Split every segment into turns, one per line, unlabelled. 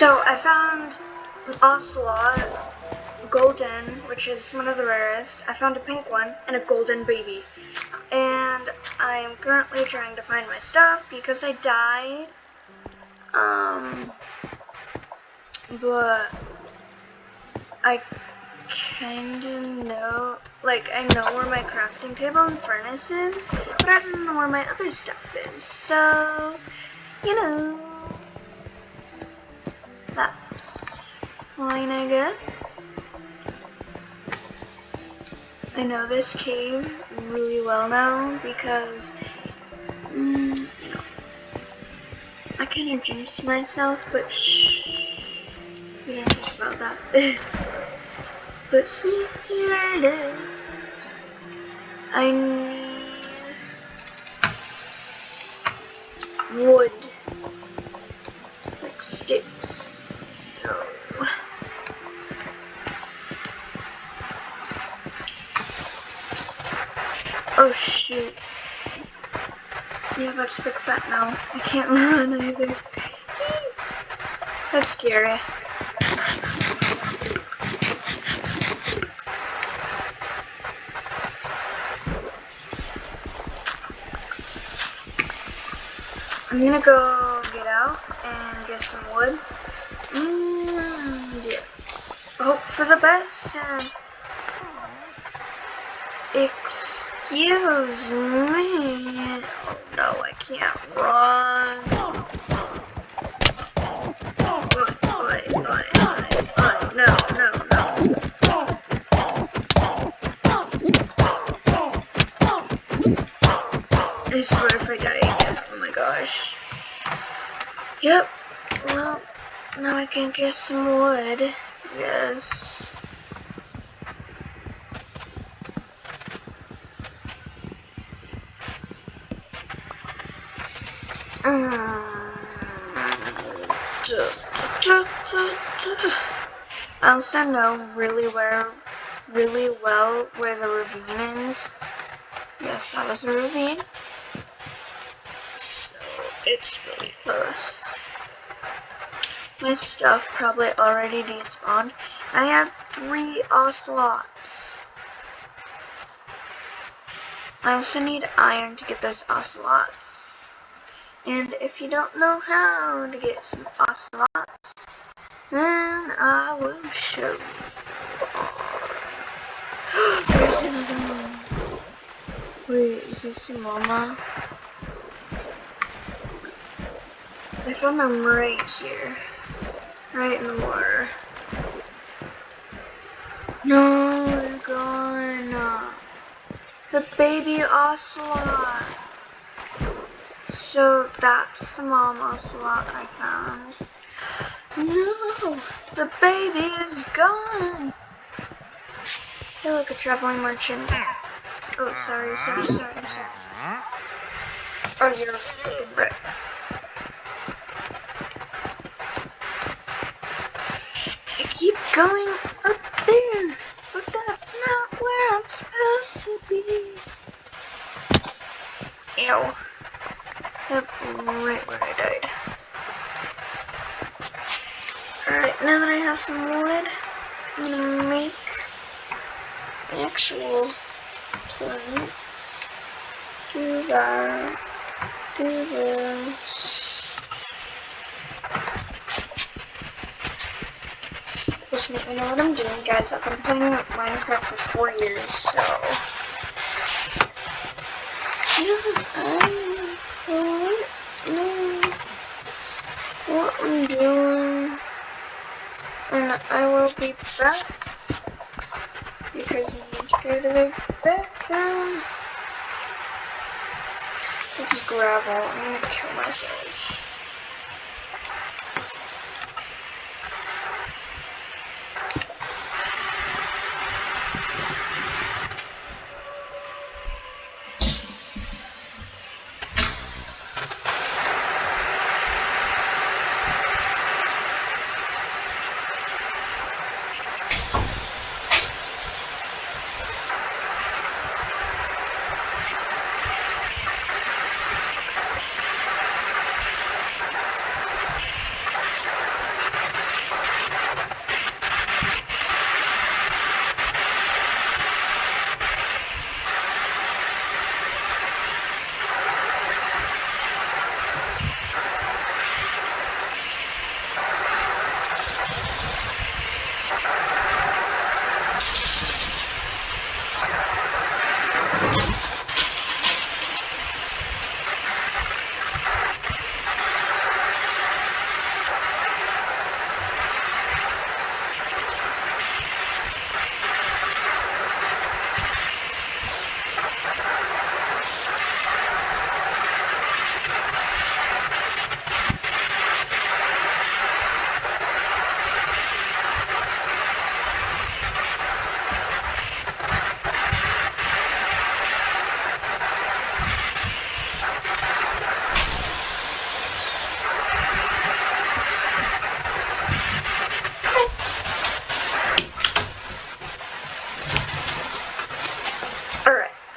So I found an ocelot, golden, which is one of the rarest. I found a pink one and a golden baby. And I am currently trying to find my stuff because I died. Um, but I kind of know, like, I know where my crafting table and furnace is, but I don't know where my other stuff is. So, you know, fine, I guess. I know this cave really well now because, mm, I kind of jinxed myself, but shh, we don't talk about that. but see, here it is. I need wood, like sticks, Oh shoot. Yeah, that's big fat now. I can't run either. That's scary. I'm gonna go get out and get some wood. And yeah. Hope for the best and excuse me. Oh no, I can't run. No, no, no. I swear I die again, oh my gosh. Yep, well, now I can get some wood. Yes. Ah. I also know really where, really well where the ravine is. Yes, that was a ravine. So it's really close. My stuff probably already despawned. I have three ocelots. I also need iron to get those ocelots. And if you don't know how to get some ocelots, then I will show you. There's another one. Wait, is this mama? I found them right here. Right in the water. No, they're gone. The baby ocelot. So that's the mom ocelot I found. No, the baby is gone. Hey, look, a traveling merchant. Oh, sorry, sorry, sorry, sorry. Oh, you're a freaking brick. I keep going up there, but that's not where I'm supposed to be. Ew. Yep, right where I died. Alright, now that I have some wood, I'm gonna make an actual plants. Do that. Do this. Listen, I know what I'm doing, guys. I've been playing Minecraft for four years, so. Yeah, I don't know what I'm doing. And I will be back because you need to go to the bathroom. It's gravel. I'm gonna kill myself.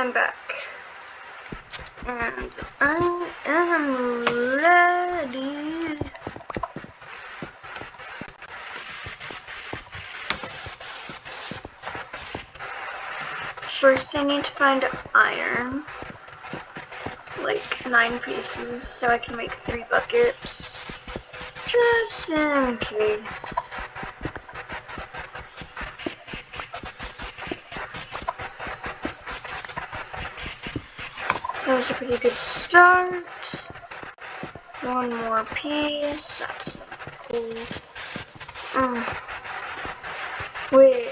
And I am ready. First I need to find iron. Like nine pieces so I can make three buckets. Just in case. That was a pretty good start. One more piece. That's cool. Mm. Wait,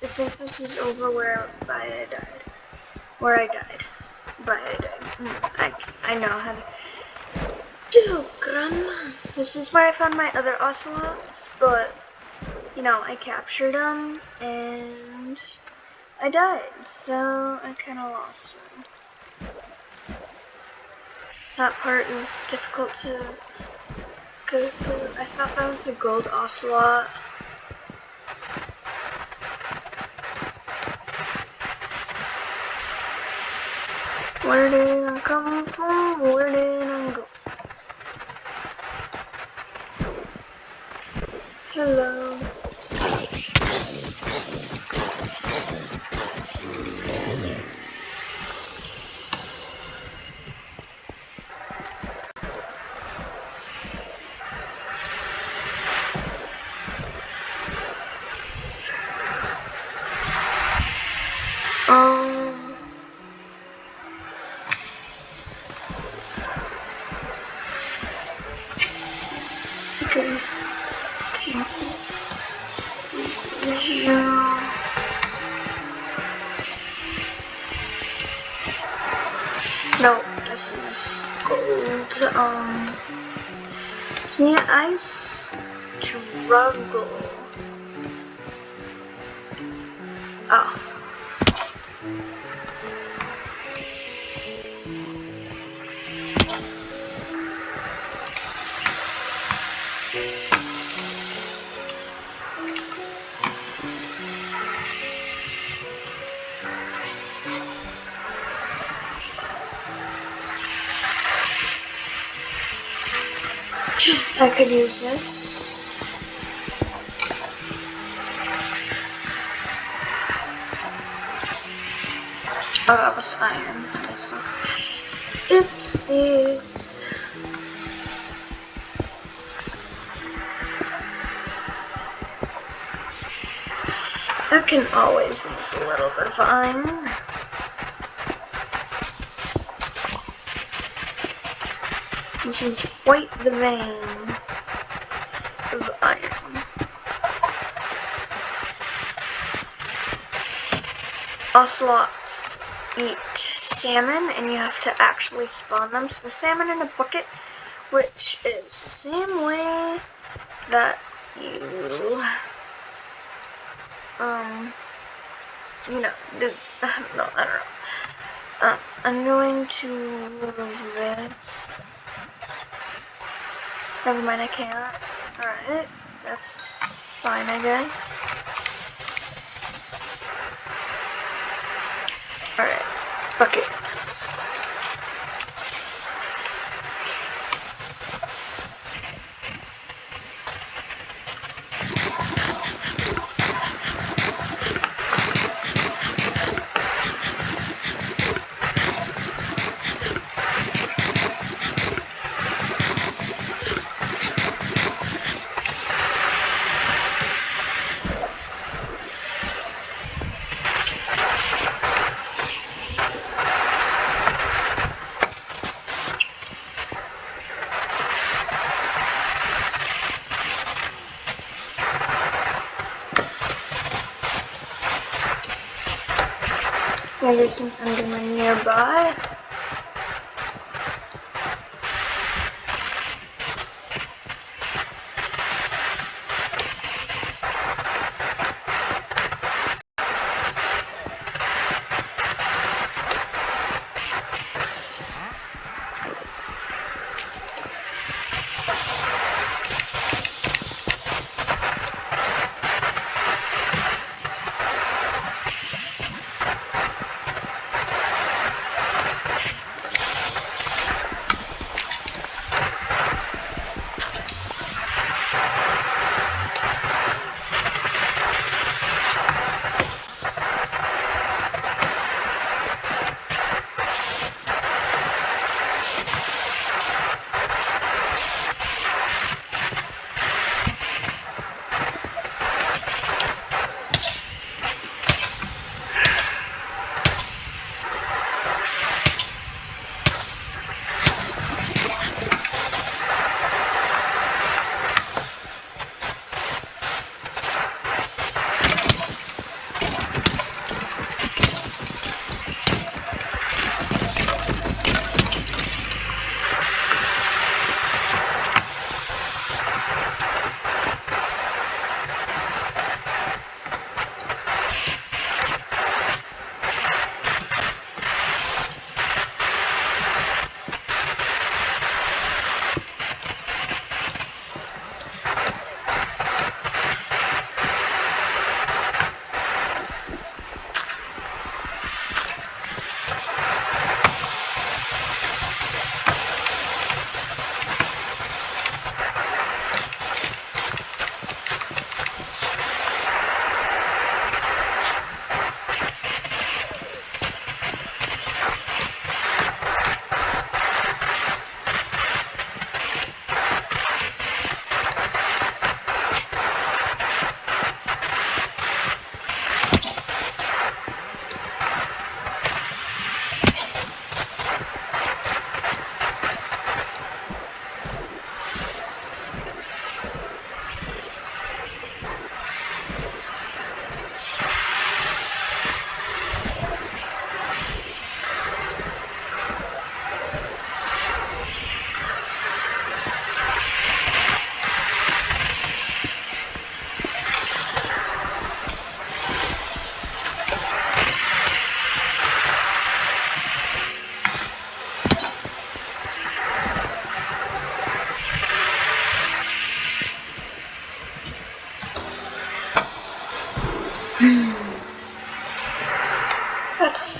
think this is over where I died. Where I died. But I died. Mm, I, I know how to do, Grandma. This is where I found my other ocelots, but, you know, I captured them, and I died, so I kind of lost them. That part is difficult to go through. I thought that was a gold ocelot. Where did I come from? Where did I go? Hello. No, this is gold. Um. See, I struggle. Could use this. Oh, that was iron. Oopsies. I can always use a little bit of iron. This is quite the vein Ocelots eat salmon and you have to actually spawn them. So salmon in a bucket, which is the same way that you, um, you know, do, know, I don't know. Uh, I'm going to move this. Never mind, I can't. Alright, that's fine, I guess. Alright, buckets. Maybe some Enderman nearby.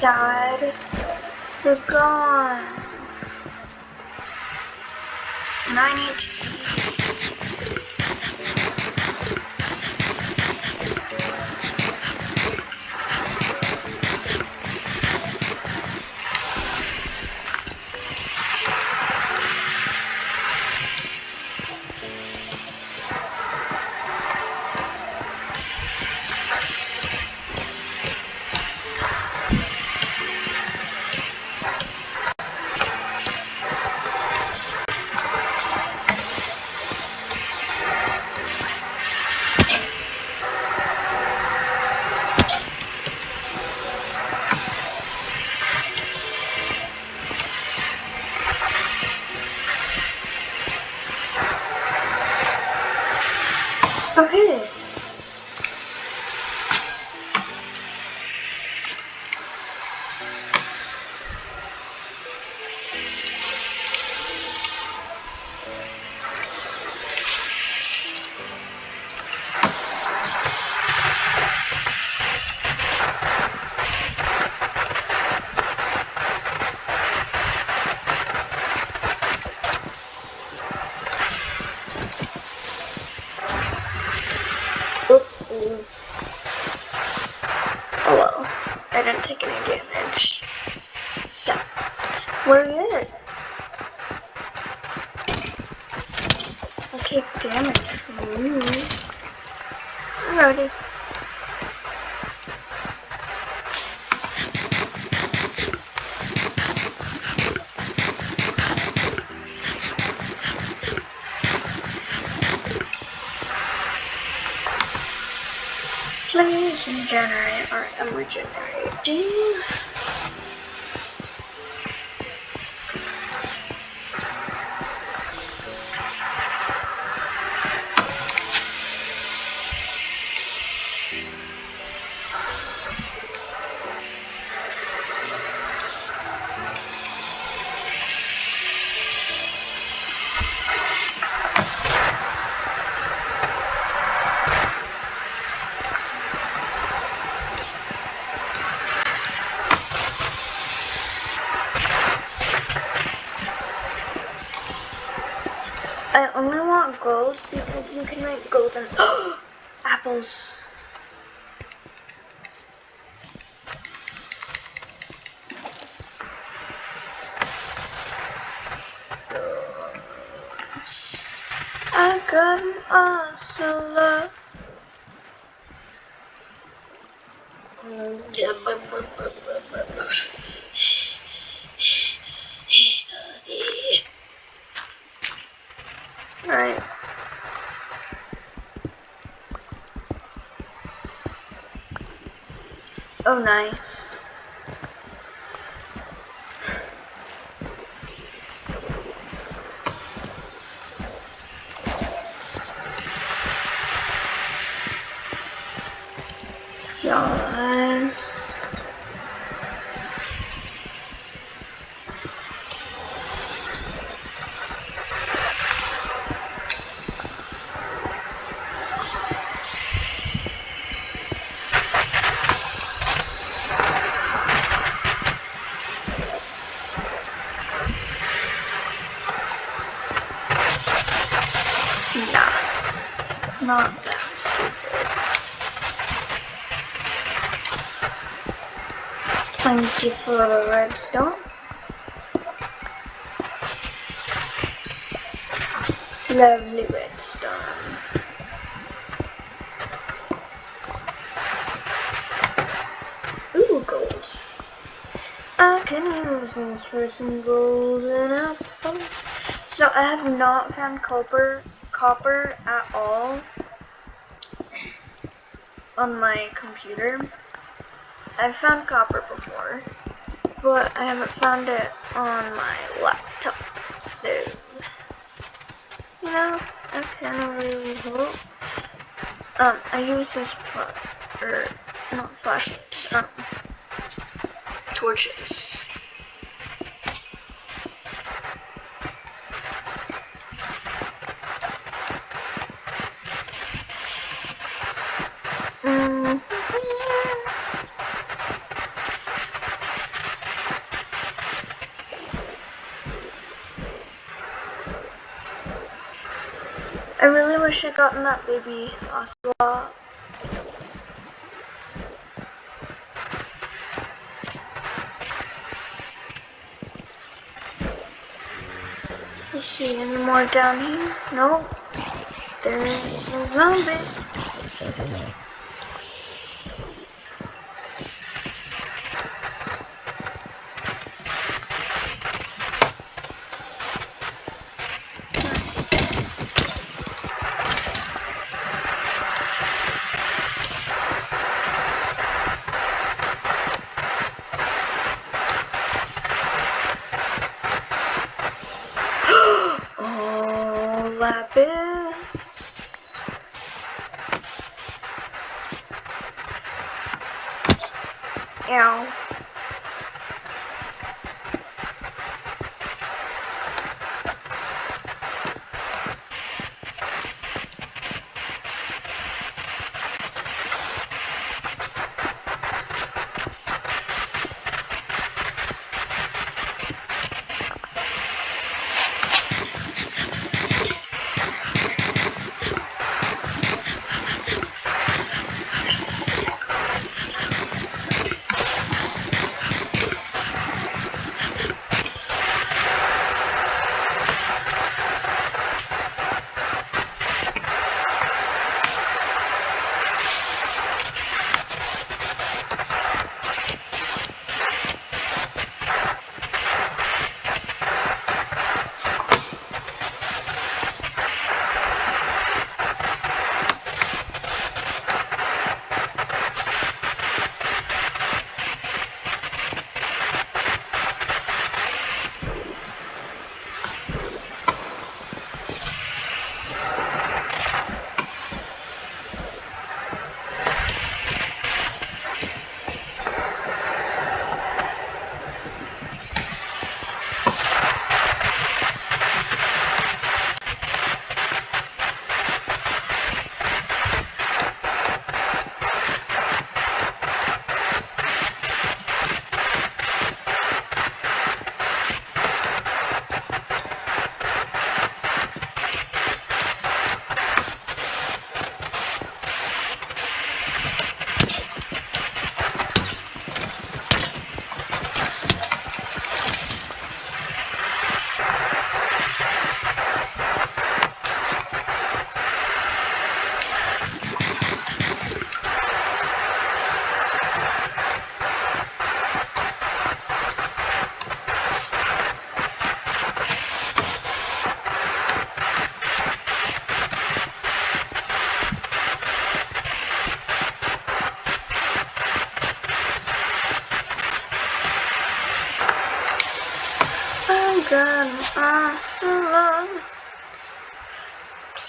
Sad. They're gone. And I need to gold because you can make golden apples. I got an ocelot. Alright. Oh, nice. 24 redstone. Lovely redstone. Ooh, gold. I can use this for some golden apples. So I have not found copper copper at all on my computer. I've found copper before, but I haven't found it on my laptop. So, you know, I kind of really hope. Um, I use this for, or not flashlights, um, torches. Mm. I wish I'd gotten that baby ocelot. Is see any more down here? Nope. There's a zombie. Oh, lapis.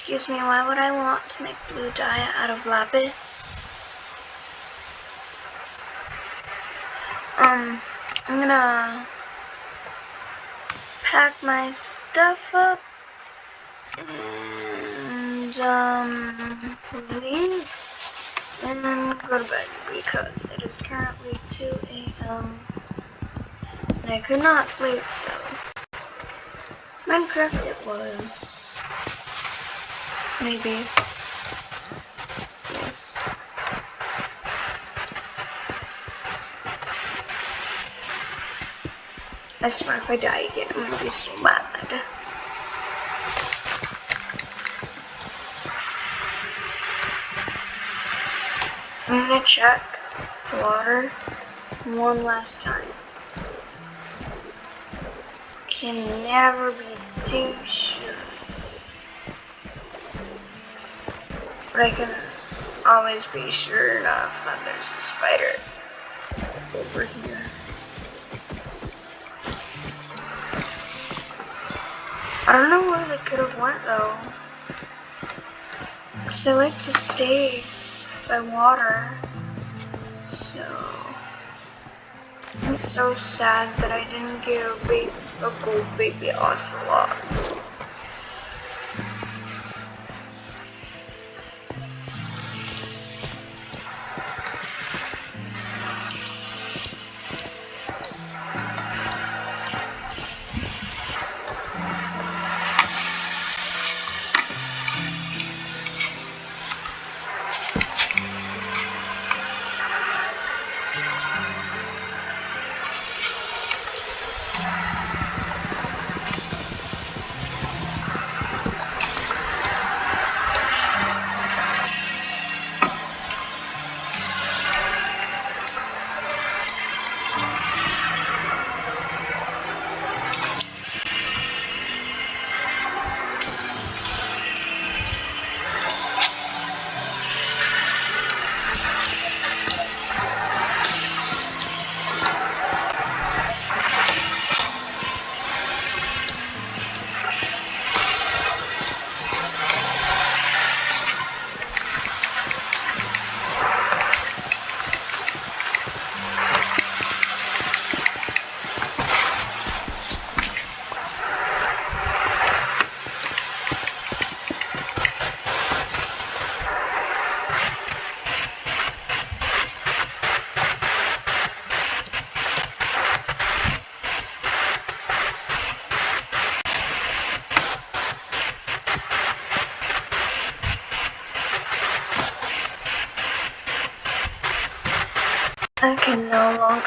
Excuse me, why would I want to make blue dye out of lapis? Um, I'm gonna pack my stuff up and um leave and then go to bed because it is currently 2 a.m. and I could not sleep so Minecraft it was maybe yes I swear if I die again I'm gonna be so mad I'm gonna check the water one last time. Can never be too sure. But I can always be sure enough that there's a spider over here. I don't know where they could have went though. Cause like to stay by water. So I'm so sad that I didn't get a, baby, a gold baby ocelot.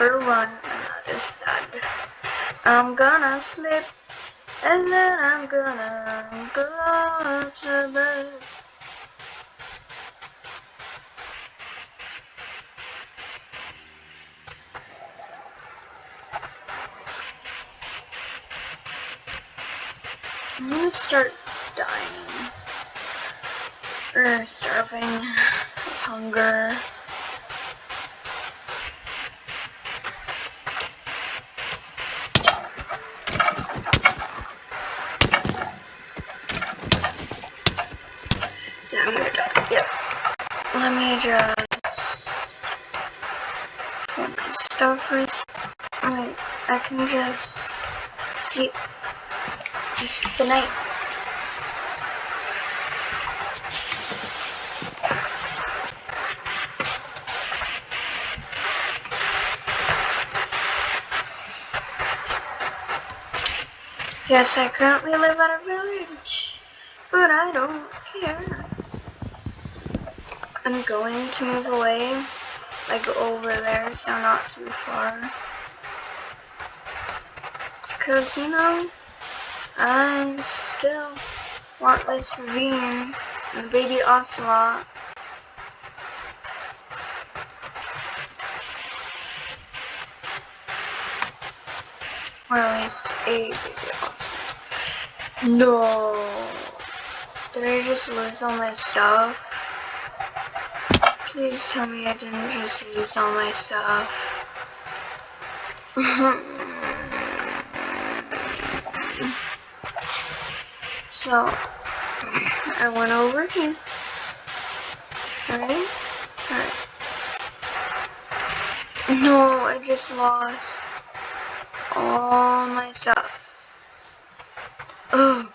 That is. I'm gonna sleep, and then I'm gonna go to bed. I'm gonna start dying. Or starving of hunger. Put my stuff first. Wait, I can just see just the night. Yes, I currently live at a village, but I don't care. I'm going to move away, like over there, so not too far. Because, you know, I still want this ravine and the baby ocelot. Or at least a baby ocelot. No. Did I just lose all my stuff? Please tell me I didn't just lose all my stuff. So, I went over here. Alright? Alright. No, I just lost all my stuff. Oh.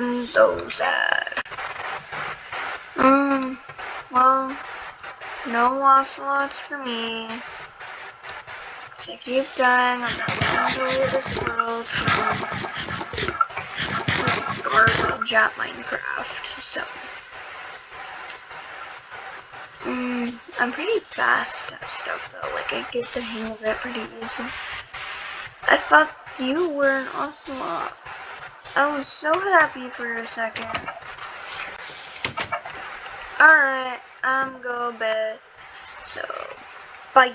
I'm so sad. Um, well, no ocelots for me. I keep dying, I'm not gonna enjoy this world. This garbage at Minecraft, so. Um, I'm pretty fast at stuff though, like I get the hang of it pretty easy. I thought you were an ocelot. I was so happy for a second. Alright, I'm going to bed. So, bye.